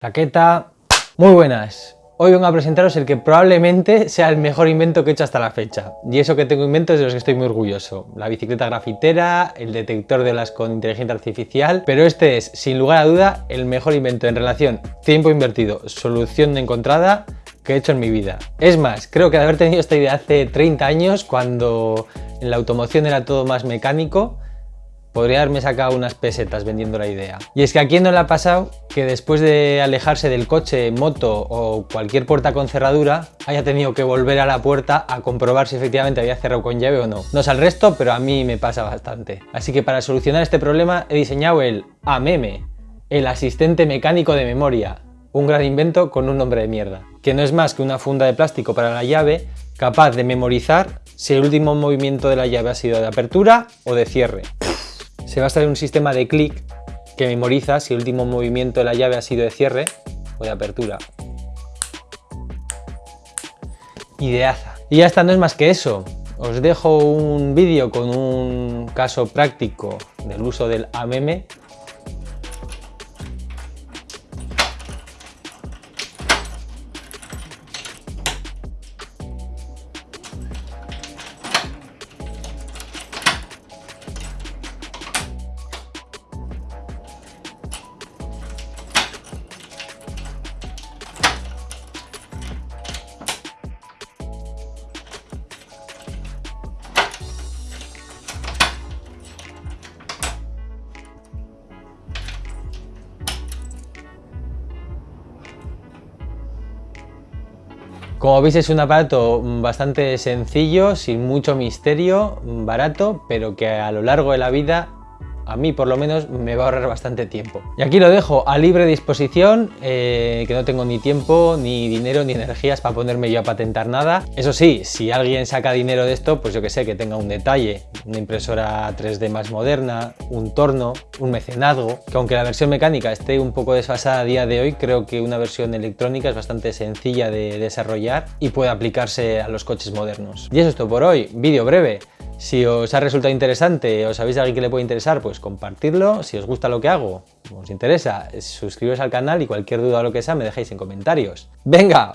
Taqueta, muy buenas. Hoy vengo a presentaros el que probablemente sea el mejor invento que he hecho hasta la fecha. Y eso que tengo inventos de los que estoy muy orgulloso. La bicicleta grafitera, el detector de olas con inteligencia artificial, pero este es, sin lugar a duda, el mejor invento en relación tiempo invertido, solución encontrada que he hecho en mi vida. Es más, creo que de haber tenido esta idea hace 30 años, cuando en la automoción era todo más mecánico, podría haberme sacado unas pesetas vendiendo la idea. Y es que a quién no le ha pasado que después de alejarse del coche, moto o cualquier puerta con cerradura, haya tenido que volver a la puerta a comprobar si efectivamente había cerrado con llave o no. No es al resto, pero a mí me pasa bastante. Así que para solucionar este problema he diseñado el AMEME, el asistente mecánico de memoria, un gran invento con un nombre de mierda, que no es más que una funda de plástico para la llave capaz de memorizar si el último movimiento de la llave ha sido de apertura o de cierre se basa en un sistema de clic que memoriza si el último movimiento de la llave ha sido de cierre o de apertura. Ideaza. Y ya está, no es más que eso. Os dejo un vídeo con un caso práctico del uso del AMM Como veis es un aparato bastante sencillo, sin mucho misterio, barato, pero que a lo largo de la vida a mí por lo menos me va a ahorrar bastante tiempo. Y aquí lo dejo a libre disposición, eh, que no tengo ni tiempo, ni dinero, ni energías para ponerme yo a patentar nada. Eso sí, si alguien saca dinero de esto, pues yo que sé, que tenga un detalle, una impresora 3D más moderna, un torno, un mecenazgo, que aunque la versión mecánica esté un poco desfasada a día de hoy, creo que una versión electrónica es bastante sencilla de desarrollar y puede aplicarse a los coches modernos. Y eso es todo por hoy, vídeo breve. Si os ha resultado interesante o sabéis a alguien que le puede interesar, pues compartirlo. Si os gusta lo que hago, os interesa, suscribiros al canal y cualquier duda o lo que sea me dejáis en comentarios. ¡Venga!